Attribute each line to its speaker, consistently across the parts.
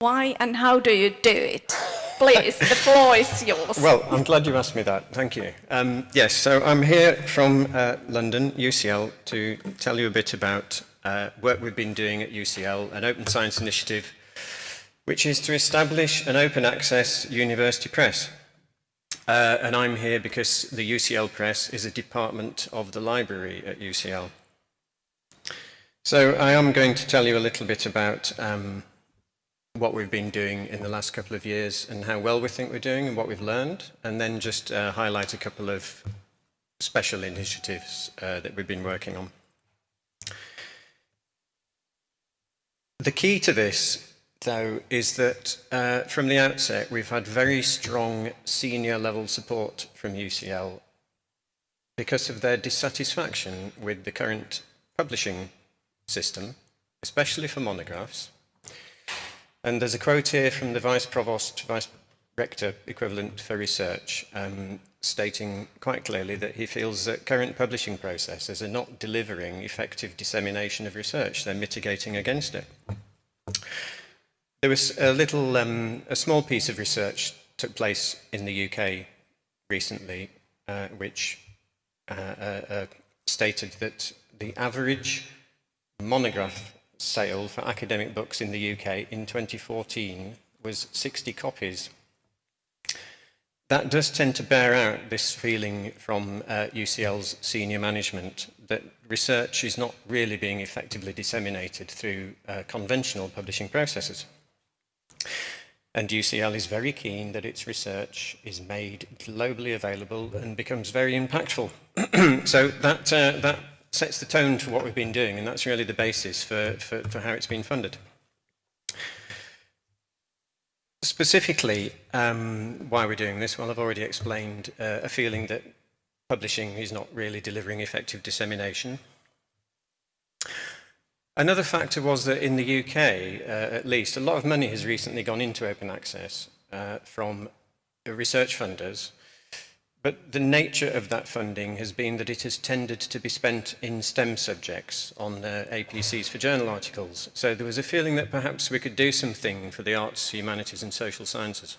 Speaker 1: Why and how do you do it? Please, the floor is yours.
Speaker 2: Well, I'm glad you asked me that. Thank you. Um, yes, so I'm here from uh, London, UCL, to tell you a bit about uh, work we've been doing at UCL, an open science initiative, which is to establish an open access university press. Uh, and I'm here because the UCL Press is a department of the library at UCL. So I am going to tell you a little bit about um, what we've been doing in the last couple of years and how well we think we're doing and what we've learned, and then just uh, highlight a couple of special initiatives uh, that we've been working on. The key to this, though, is that uh, from the outset, we've had very strong senior level support from UCL because of their dissatisfaction with the current publishing system, especially for monographs. And there's a quote here from the Vice Provost, Vice Rector equivalent for research, um, stating quite clearly that he feels that current publishing processes are not delivering effective dissemination of research, they're mitigating against it. There was a little, um, a small piece of research took place in the UK recently, uh, which uh, uh, uh stated that the average monograph sale for academic books in the UK in 2014 was 60 copies. That does tend to bear out this feeling from uh, UCL's senior management that research is not really being effectively disseminated through uh, conventional publishing processes. And UCL is very keen that its research is made globally available and becomes very impactful. so that, uh, that sets the tone for what we've been doing, and that's really the basis for, for, for how it's been funded. Specifically, um, why we're doing this, well, I've already explained uh, a feeling that publishing is not really delivering effective dissemination. Another factor was that in the UK, uh, at least, a lot of money has recently gone into open access uh, from research funders but the nature of that funding has been that it has tended to be spent in STEM subjects on uh, APCs for journal articles. So there was a feeling that perhaps we could do something for the arts, humanities and social sciences.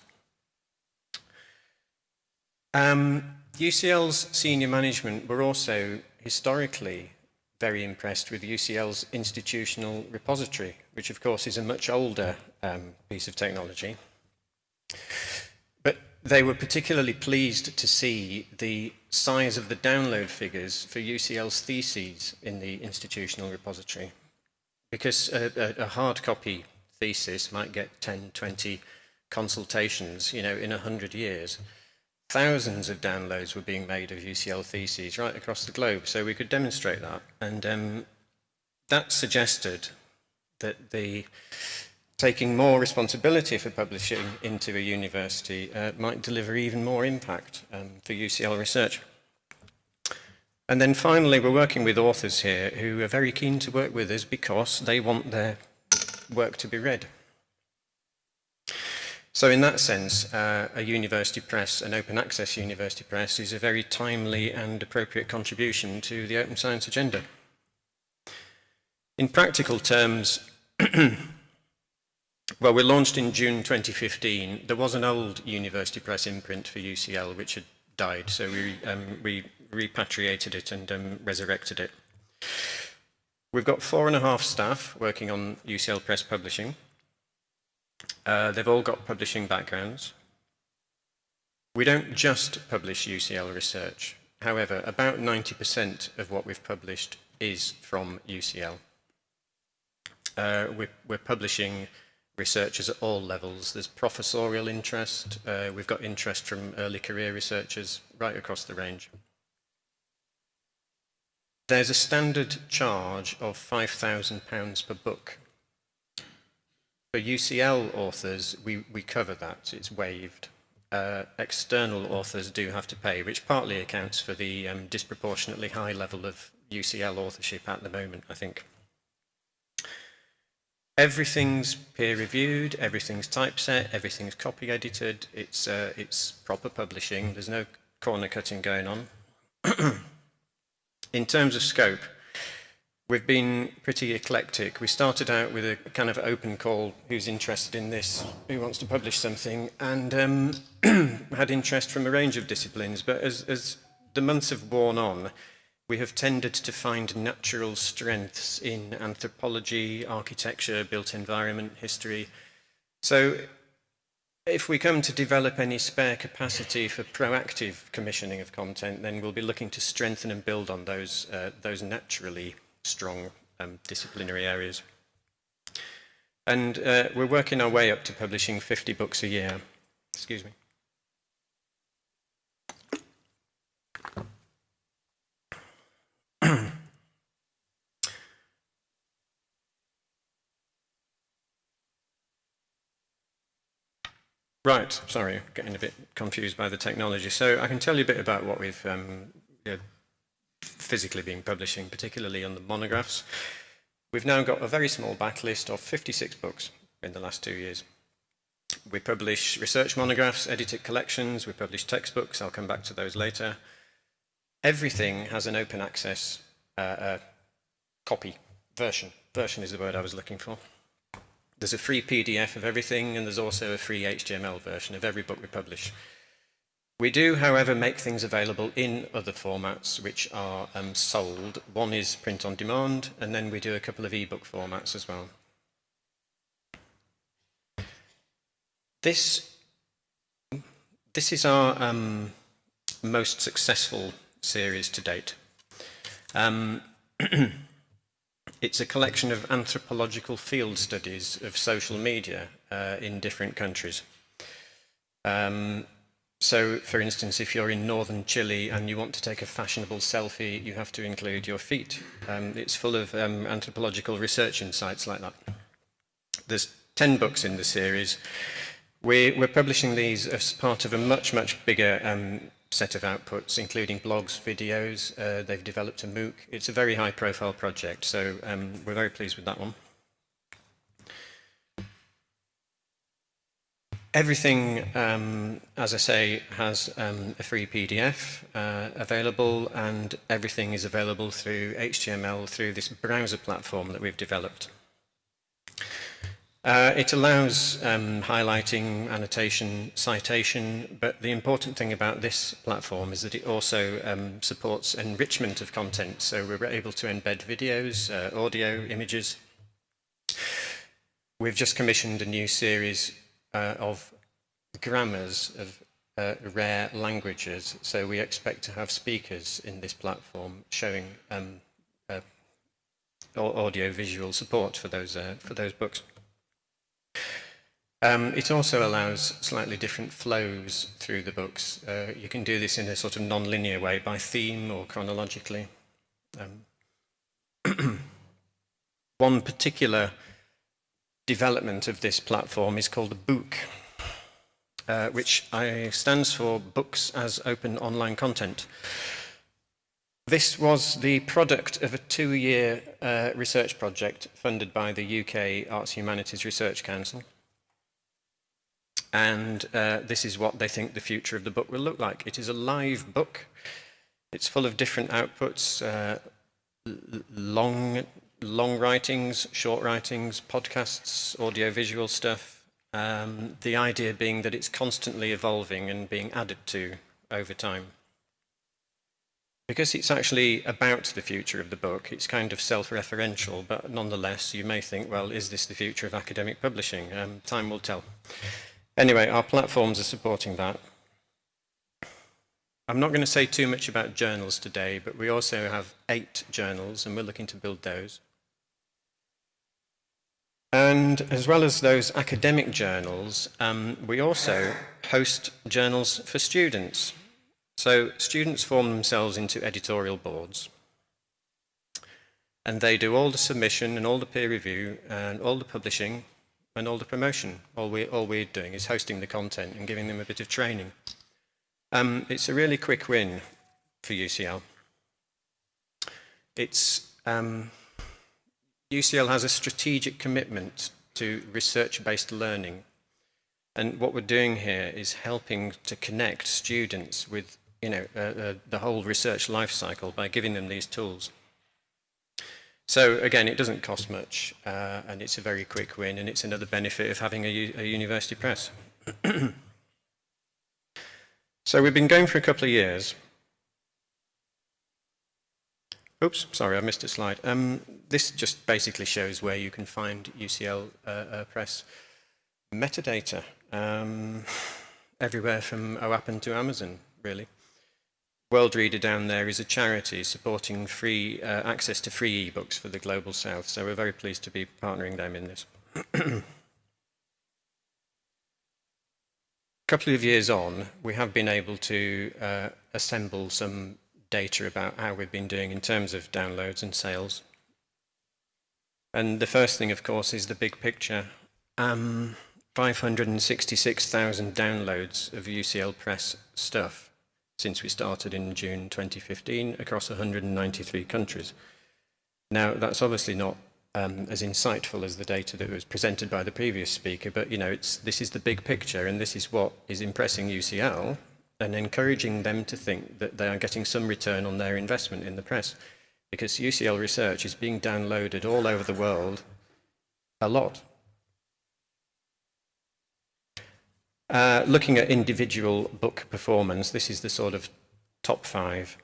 Speaker 2: Um, UCL's senior management were also historically very impressed with UCL's institutional repository, which of course is a much older um, piece of technology. they were particularly pleased to see the size of the download figures for UCL's theses in the institutional repository. Because a, a, a hard copy thesis might get 10, 20 consultations, you know, in 100 years. Thousands of downloads were being made of UCL theses right across the globe, so we could demonstrate that. And um, that suggested that the taking more responsibility for publishing into a university uh, might deliver even more impact um, for UCL research. And then finally, we're working with authors here who are very keen to work with us because they want their work to be read. So in that sense, uh, a university press, an open access university press, is a very timely and appropriate contribution to the open science agenda. In practical terms, Well, we launched in June 2015. There was an old University Press imprint for UCL which had died, so we, um, we repatriated it and um, resurrected it. We've got four and a half staff working on UCL Press Publishing. Uh, they've all got publishing backgrounds. We don't just publish UCL research. However, about 90% of what we've published is from UCL. Uh, we're, we're publishing researchers at all levels. There's professorial interest. Uh, we've got interest from early career researchers right across the range. There's a standard charge of £5,000 per book. For UCL authors, we, we cover that. It's waived. Uh, external authors do have to pay, which partly accounts for the um, disproportionately high level of UCL authorship at the moment, I think. everything's peer reviewed, everything's typeset, everything's copy edited, it's, uh, it's proper publishing, there's no corner cutting going on. In terms of scope, we've been pretty eclectic. We started out with a kind of open call, who's interested in this, who wants to publish something, and um, had interest from a range of disciplines. But as, as the months have worn on, we have tended to find natural strengths in anthropology, architecture, built environment, history. So if we come to develop any spare capacity for proactive commissioning of content, then we'll be looking to strengthen and build on those, uh, those naturally strong um, disciplinary areas. And uh, we're working our way up to publishing 50 books a year. Excuse me. Right, sorry, getting a bit confused by the technology. So I can tell you a bit about what we've um, you know, physically been publishing, particularly on the monographs. We've now got a very small backlist of 56 books in the last two years. We publish research monographs, edited collections, we publish textbooks, I'll come back to those later. Everything has an open access uh, uh, copy, version. Version is the word I was looking for. There's a free PDF of everything, and there's also a free HTML version of every book we publish. We do, however, make things available in other formats which are um, sold. One is print on demand, and then we do a couple of ebook formats as well. This, this is our um, most successful series to date. Um, It's a collection of anthropological field studies of social media uh, in different countries. Um, so, for instance, if you're in northern Chile and you want to take a fashionable selfie, you have to include your feet. Um, it's full of um, anthropological research insights like that. There's 10 books in the series. We're, we're publishing these as part of a much, much bigger um, set of outputs, including blogs, videos. Uh, they've developed a MOOC. It's a very high profile project, so um, we're very pleased with that one. Everything, um, as I say, has um, a free PDF uh, available and everything is available through HTML through this browser platform that we've developed. Uh, it allows um, highlighting, annotation, citation, but the important thing about this platform is that it also um, supports enrichment of content. So we're able to embed videos, uh, audio, images. We've just commissioned a new series uh, of grammars of uh, rare languages. So we expect to have speakers in this platform showing um, uh, audio-visual support for those, uh, for those books. Um, it also allows slightly different flows through the books. Uh, you can do this in a sort of non-linear way, by theme or chronologically. Um, one particular development of this platform is called a book, uh, which I, stands for Books as Open Online Content. This was the product of a two-year uh, research project funded by the UK Arts Humanities Research Council and uh, this is what they think the future of the book will look like. It is a live book. It's full of different outputs, uh, long, long writings, short writings, podcasts, audio-visual stuff. Um, the idea being that it's constantly evolving and being added to over time. Because it's actually about the future of the book, it's kind of self-referential, but nonetheless, you may think, well, is this the future of academic publishing? Um, time will tell. Anyway, our platforms are supporting that. I'm not going to say too much about journals today, but we also have eight journals, and we're looking to build those. And as well as those academic journals, um, we also host journals for students. So students form themselves into editorial boards. And they do all the submission and all the peer review and all the publishing and all the promotion. All, we, all we're doing is hosting the content and giving them a bit of training. Um, it's a really quick win for UCL. It's, um, UCL has a strategic commitment to research-based learning. And what we're doing here is helping to connect students with you know, uh, uh, the whole research life cycle by giving them these tools. So again, it doesn't cost much, uh, and it's a very quick win, and it's another benefit of having a, university press. so we've been going for a couple of years. Oops, sorry, I missed a slide. Um, this just basically shows where you can find UCL uh, uh, Press metadata. Um, everywhere from OAPN to Amazon, really. Worldreader down there is a charity supporting free uh, access to free ebooks for the Global South, so we're very pleased to be partnering them in this. a couple of years on, we have been able to uh, assemble some data about how we've been doing in terms of downloads and sales. And the first thing, of course, is the big picture. Um, 566,000 downloads of UCL Press stuff since we started in June 2015 across 193 countries. Now, that's obviously not um, as insightful as the data that was presented by the previous speaker, but you know, it's, this is the big picture and this is what is impressing UCL and encouraging them to think that they are getting some return on their investment in the press because UCL research is being downloaded all over the world a lot Uh, looking at individual book performance, this is the sort of top five.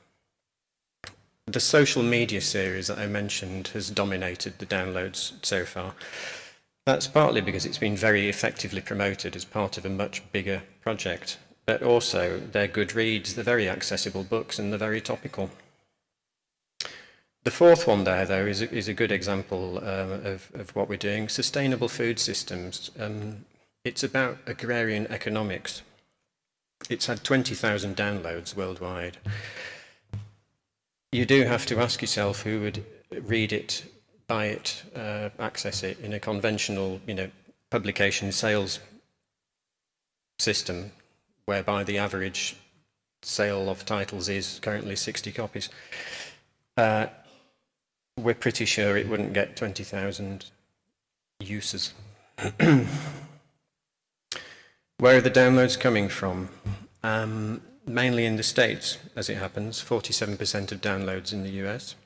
Speaker 2: The social media series that I mentioned has dominated the downloads so far. That's partly because it's been very effectively promoted as part of a much bigger project, but also they're good reads, they're very accessible books, and they're very topical. The fourth one there, though, is a, is a good example um, of, of what we're doing. Sustainable food systems. Um, it's about agrarian economics. It's had 20,000 downloads worldwide. You do have to ask yourself who would read it, buy it, uh, access it in a conventional, you know, publication sales system whereby the average sale of titles is currently 60 copies. Uh, we're pretty sure it wouldn't get 20,000 uses. Where are the downloads coming from? Um, mainly in the States, as it happens, 47% of downloads in the US.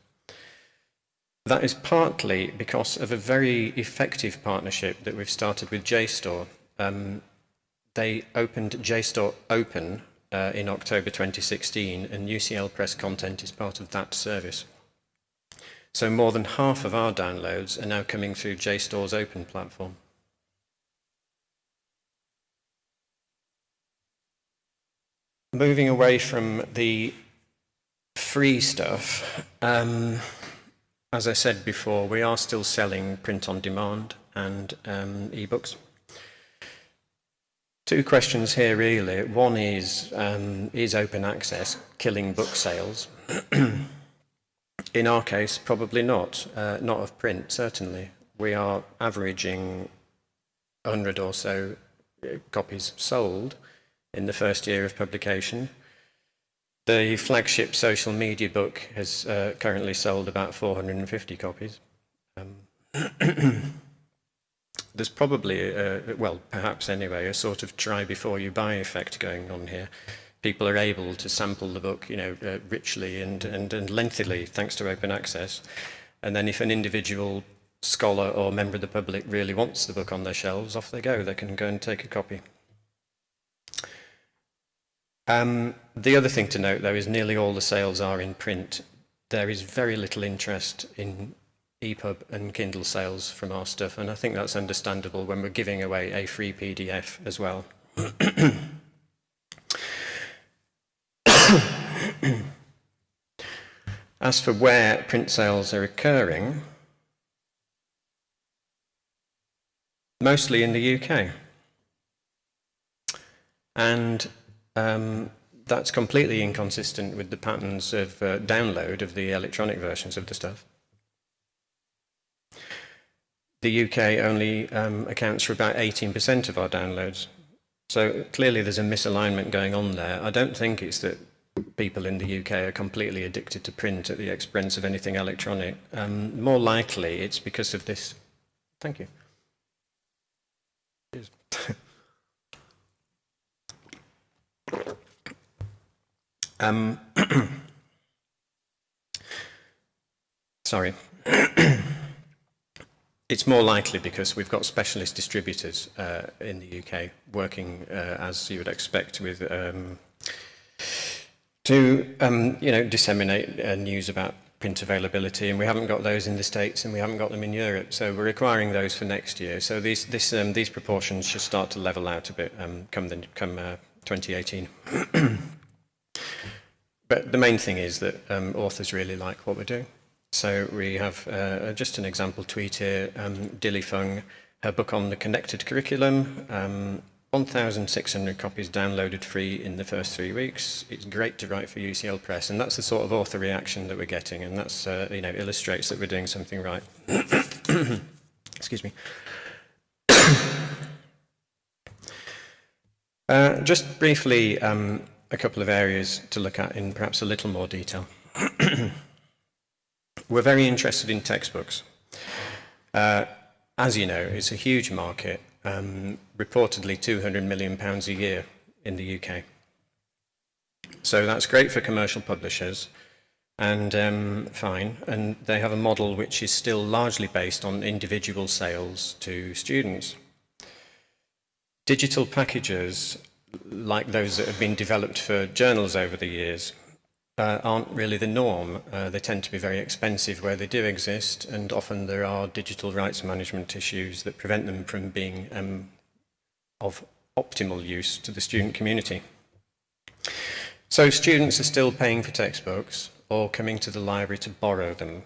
Speaker 2: That is partly because of a very effective partnership that we've started with JSTOR. Um, they opened JSTOR Open uh, in October 2016, and UCL Press content is part of that service. So more than half of our downloads are now coming through JSTOR's Open platform. Moving away from the free stuff, um, as I said before, we are still selling print on demand and um, ebooks. Two questions here really. One is, um, is open access killing book sales? In our case, probably not. Uh, not of print, certainly. We are averaging 100 or so uh, copies sold in the first year of publication. The flagship social media book has uh, currently sold about 450 copies. Um, there's probably, a, well, perhaps anyway, a sort of try before you buy effect going on here. People are able to sample the book, you know, uh, richly and, and, and lengthily thanks to open access. And then if an individual scholar or member of the public really wants the book on their shelves, off they go. They can go and take a copy. Um, the other thing to note, though, is nearly all the sales are in print. There is very little interest in EPUB and Kindle sales from our stuff, and I think that's understandable when we're giving away a free PDF as well. As for where print sales are occurring, mostly in the UK. And um, that's completely inconsistent with the patterns of uh, download of the electronic versions of the stuff. The UK only um, accounts for about 18% of our downloads. So clearly there's a misalignment going on there. I don't think it's that people in the UK are completely addicted to print at the expense of anything electronic. Um, more likely it's because of this. Thank you. Um, sorry. it's more likely because we've got specialist distributors uh, in the UK working uh, as you would expect with um, to um, you know disseminate uh, news about print availability. And we haven't got those in the States and we haven't got them in Europe. So we're requiring those for next year. So these this um, these proportions should start to level out a bit um, come the, come uh, 2018. but the main thing is that um, authors really like what we're doing. So we have uh, uh just an example tweet here, um, Dilly Fung, her book on the connected curriculum, um, 1,600 copies downloaded free in the first three weeks. It's great to write for UCL Press, and that's the sort of author reaction that we're getting, and that's uh, you know illustrates that we're doing something right. Excuse me. Uh, just briefly, um, a couple of areas to look at in perhaps a little more detail. We're very interested in textbooks. Uh, as you know, it's a huge market, um, reportedly 200 million pounds a year in the UK. So that's great for commercial publishers and um, fine. And they have a model which is still largely based on individual sales to students digital packages like those that have been developed for journals over the years uh, aren't really the norm. Uh, they tend to be very expensive where they do exist and often there are digital rights management issues that prevent them from being um, of optimal use to the student community. So students are still paying for textbooks or coming to the library to borrow them.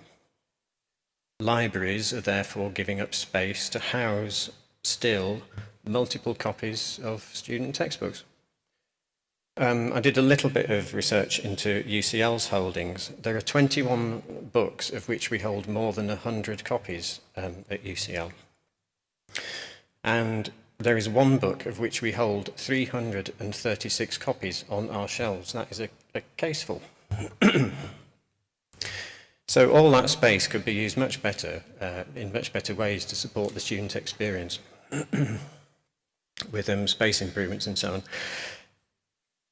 Speaker 2: Libraries are therefore giving up space to house still multiple copies of student textbooks. Um, I did a little bit of research into UCL's holdings. There are 21 books of which we hold more than 100 copies um, at UCL. And there is one book of which we hold 336 copies on our shelves. That is a, a caseful. so all that space could be used much better, uh, in much better ways to support the student experience. with um, space improvements and so on.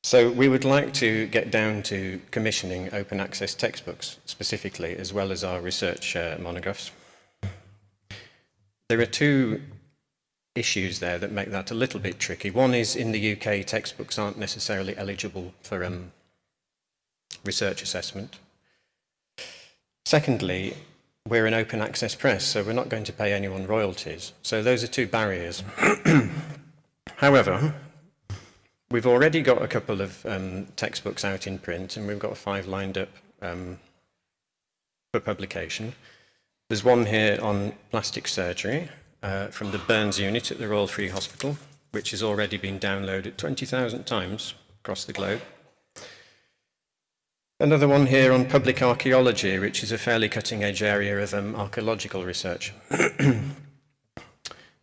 Speaker 2: So we would like to get down to commissioning open access textbooks specifically, as well as our research uh, monographs. There are two issues there that make that a little bit tricky. One is in the UK, textbooks aren't necessarily eligible for um, research assessment. Secondly, we're an open access press, so we're not going to pay anyone royalties. So those are two barriers. However, we've already got a couple of um, textbooks out in print and we've got five lined up um, for publication. There's one here on plastic surgery uh, from the Burns unit at the Royal Free Hospital, which has already been downloaded 20,000 times across the globe. Another one here on public archaeology, which is a fairly cutting edge area of um, archaeological research.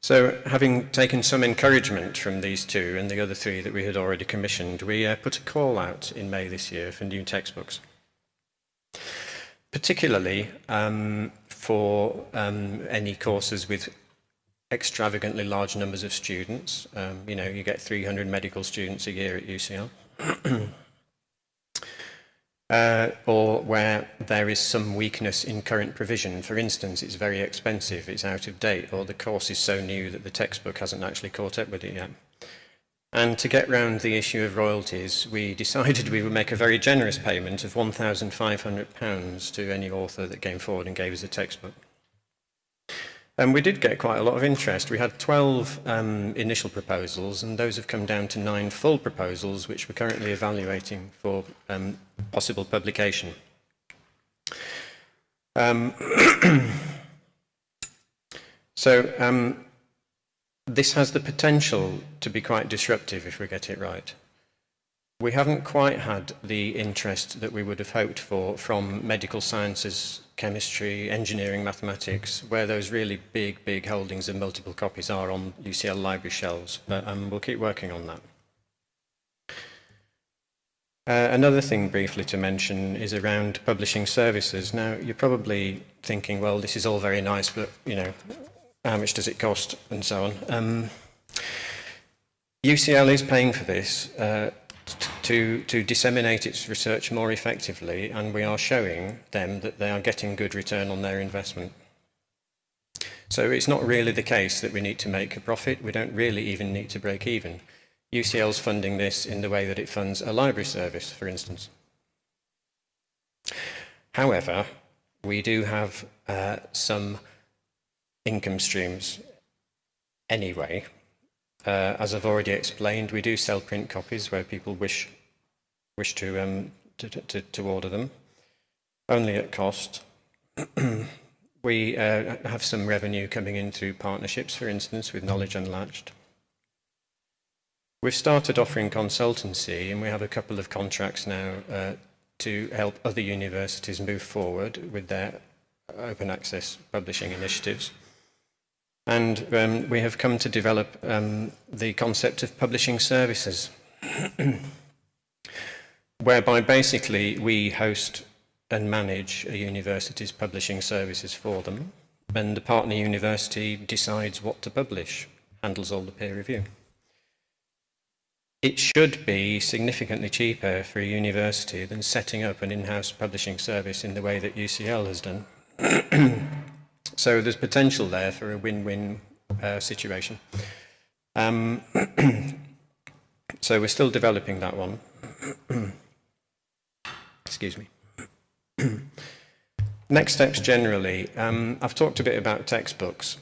Speaker 2: So having taken some encouragement from these two and the other three that we had already commissioned, we uh, put a call out in May this year for new textbooks. Particularly um, for um, any courses with extravagantly large numbers of students. Um, you know, you get 300 medical students a year at UCL. uh, or where there is some weakness in current provision. For instance, it's very expensive, it's out of date, or the course is so new that the textbook hasn't actually caught up with it yet. And to get round the issue of royalties, we decided we would make a very generous payment of £1,500 to any author that came forward and gave us a textbook. And we did get quite a lot of interest. We had 12 um, initial proposals, and those have come down to nine full proposals, which we're currently evaluating for um, possible publication. Um, so um, this has the potential to be quite disruptive if we get it right. We haven't quite had the interest that we would have hoped for from medical sciences chemistry, engineering, mathematics, where those really big, big holdings of multiple copies are on UCL library shelves. But um, we'll keep working on that. Uh, another thing briefly to mention is around publishing services. Now, you're probably thinking, well, this is all very nice, but, you know, how much does it cost and so on. Um, UCL is paying for this uh, to, to disseminate its research more effectively, and we are showing them that they are getting good return on their investment. So it's not really the case that we need to make a profit. We don't really even need to break even. UCL's funding this in the way that it funds a library service, for instance. However, we do have uh, some income streams anyway. Uh, as I've already explained, we do sell print copies where people wish wish to um, to, to, to order them, only at cost. we uh, have some revenue coming in through partnerships, for instance, with Knowledge Unlatched. We've started offering consultancy, and we have a couple of contracts now uh, to help other universities move forward with their open access publishing initiatives. And um, we have come to develop um, the concept of publishing services, whereby basically we host and manage a university's publishing services for them, and the partner university decides what to publish, handles all the peer review. It should be significantly cheaper for a university than setting up an in-house publishing service in the way that UCL has done. so there's potential there for a win-win uh, situation. Um, so we're still developing that one. Excuse me. Next steps generally. Um, I've talked a bit about textbooks.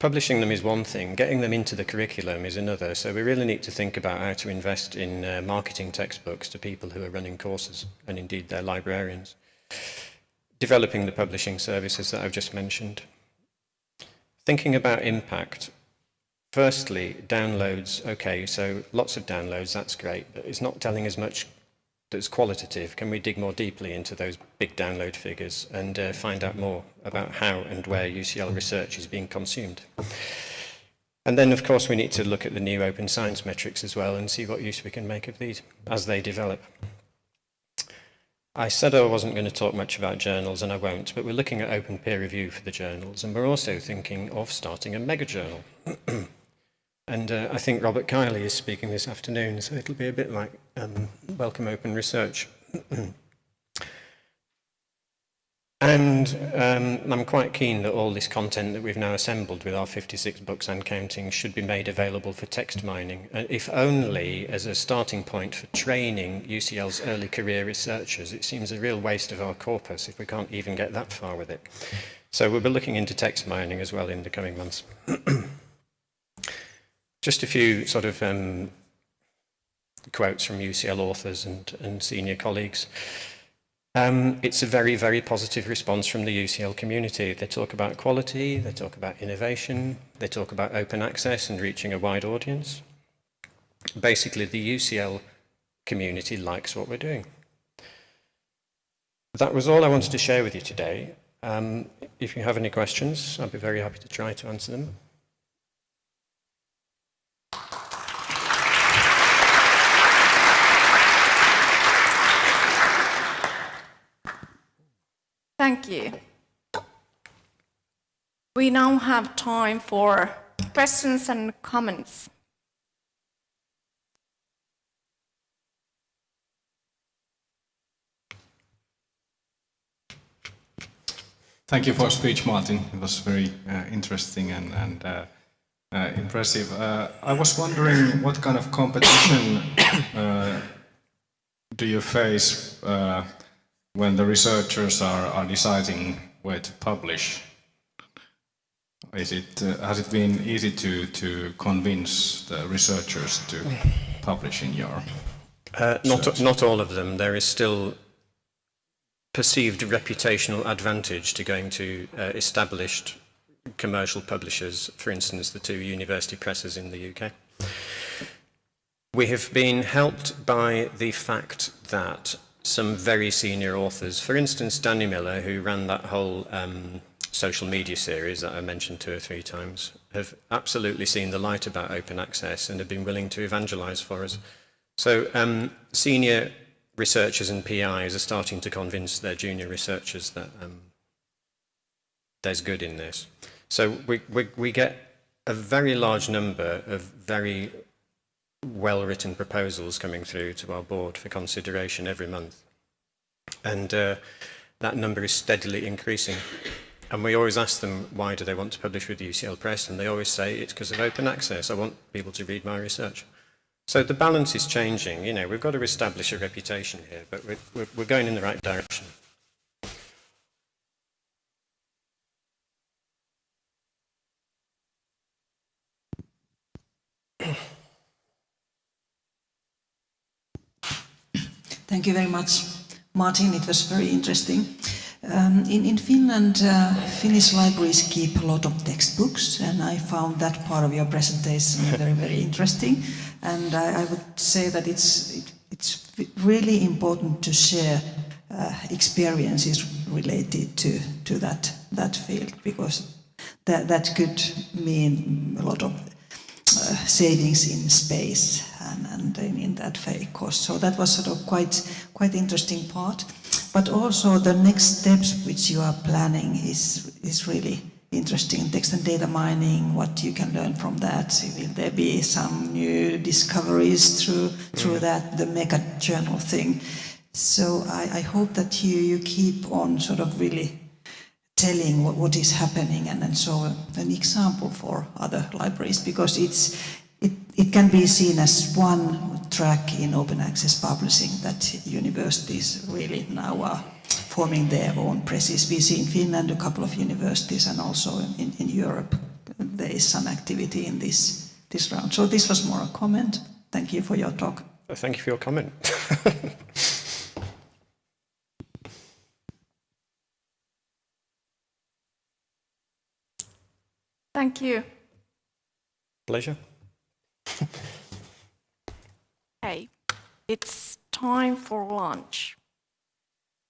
Speaker 2: Publishing them is one thing, getting them into the curriculum is another, so we really need to think about how to invest in uh, marketing textbooks to people who are running courses and indeed their librarians. Developing the publishing services that I've just mentioned. Thinking about impact. Firstly, downloads, okay, so lots of downloads, that's great, but it's not telling us much that's qualitative, can we dig more deeply into those big download figures and uh, find out more about how and where UCL research is being consumed? And then, of course, we need to look at the new open science metrics as well and see what use we can make of these as they develop. I said I wasn't going to talk much about journals, and I won't, but we're looking at open peer review for the journals, and we're also thinking of starting a mega journal. And uh, I think Robert Kiley is speaking this afternoon, so it'll be a bit like um, Welcome Open Research. and um, I'm quite keen that all this content that we've now assembled with our 56 books and counting should be made available for text mining, uh, if only as a starting point for training UCL's early career researchers. It seems a real waste of our corpus if we can't even get that far with it. So we'll be looking into text mining as well in the coming months. Just a few sort of um, quotes from UCL authors and, and senior colleagues. Um, it's a very, very positive response from the UCL community. They talk about quality, they talk about innovation, they talk about open access and reaching a wide audience. Basically, the UCL community likes what we're doing. That was all I wanted to share with you today. Um, if you have any questions, I'd be very happy to try to answer them.
Speaker 1: Thank you. We now have time for questions and comments.
Speaker 3: Thank you for your speech, Martin. It was very uh, interesting and, and uh, uh, impressive. Uh, I was wondering what kind of competition uh, do you face uh, when the researchers are, are deciding where to publish, is it, uh, has it been easy to, to convince the researchers to publish in your
Speaker 2: uh, not, not all of them. There is still perceived reputational advantage to going to uh, established commercial publishers, for instance, the two university presses in the UK. We have been helped by the fact that some very senior authors. For instance, Danny Miller, who ran that whole um, social media series that I mentioned two or three times, have absolutely seen the light about open access and have been willing to evangelize for us. So um, senior researchers and PIs are starting to convince their junior researchers that um, there's good in this. So we, we, we get a very large number of very well-written proposals coming through to our board for consideration every month. And uh, that number is steadily increasing. And we always ask them, why do they want to publish with UCL Press? And they always say, it's because of open access. I want people to read my research. So the balance is changing. You know, we've got to establish a reputation here, but we're, we're, we're going in the right direction.
Speaker 4: Thank you very much, Martin. It was very interesting. Um, in, in Finland, uh, Finnish libraries keep a lot of textbooks, and I found that part of your presentation very, very interesting. And I, I would say that it's, it, it's really important to share uh, experiences related to, to that, that field, because that, that could mean a lot of uh, savings in space and, and in, in that way cost. So that was sort of quite quite interesting part. But also the next steps which you are planning is is really interesting. Text and data mining, what you can learn from that. Will there be some new discoveries through through mm. that the mega journal thing? So I, I hope that you you keep on sort of really telling what, what is happening and, and so an example for other libraries because it's it, it can be seen as one track in open access publishing that universities really now are forming their own presses. We see in Finland a couple of universities and also in, in Europe there is some activity in this, this round. So this was more a comment. Thank you for your talk.
Speaker 2: Thank you for your comment.
Speaker 1: Thank you.
Speaker 2: Pleasure.
Speaker 1: Okay, it's time for lunch.